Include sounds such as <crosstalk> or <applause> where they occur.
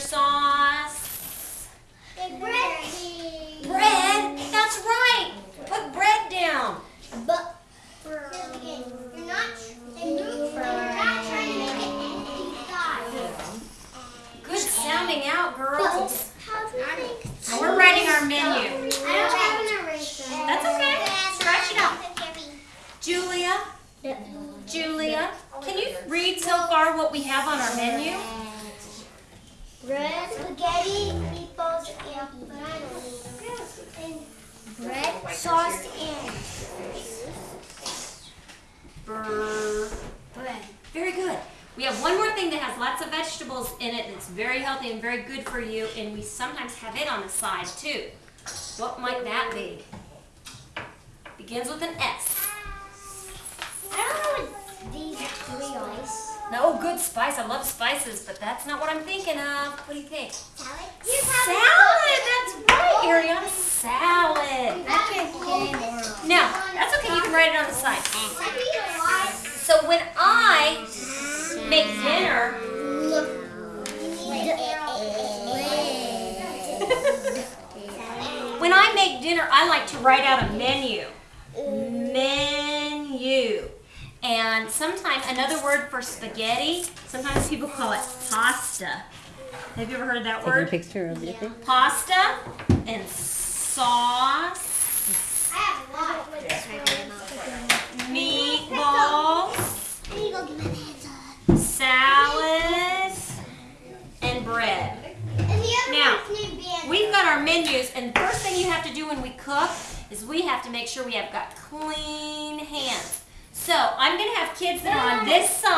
sauce. Bread. Bread? That's right. Put bread down. But you're not. You're not trying to make it empty size. Good sounding out, girls. How do you think? And we're writing our menu. I don't have an eraser. That's okay. Scratch it out. Julia, Julia, can you read so far what we have on our menu? Bread, spaghetti, meatballs, and bread, sauce, and bread. Very good. We have one more thing that has lots of vegetables in it that's very healthy and very good for you, and we sometimes have it on the side too. What might that be? Begins with an S. I don't know what these three are. No, good spice. I love spices, but that's not what I'm thinking of. What do you think? Salad? Salad! That's right, Ariana. Salad. I can't get anymore. Now, that's okay. You can write it on the side. I need a lot. So when I make dinner, <laughs> when I make dinner, I like to write out a. Menu. And sometimes another word for spaghetti, sometimes people call it pasta. Have you ever heard that Taking a word? picture of it. Pasta and sauce, I have a lot. meatballs, I need to go get my pants salad, and bread. And the other Now, one's named Banner. We've got our menus, and the first thing you have to do when we cook is we have to make sure we have got clean hands. So I'm gonna have kids that are on this side.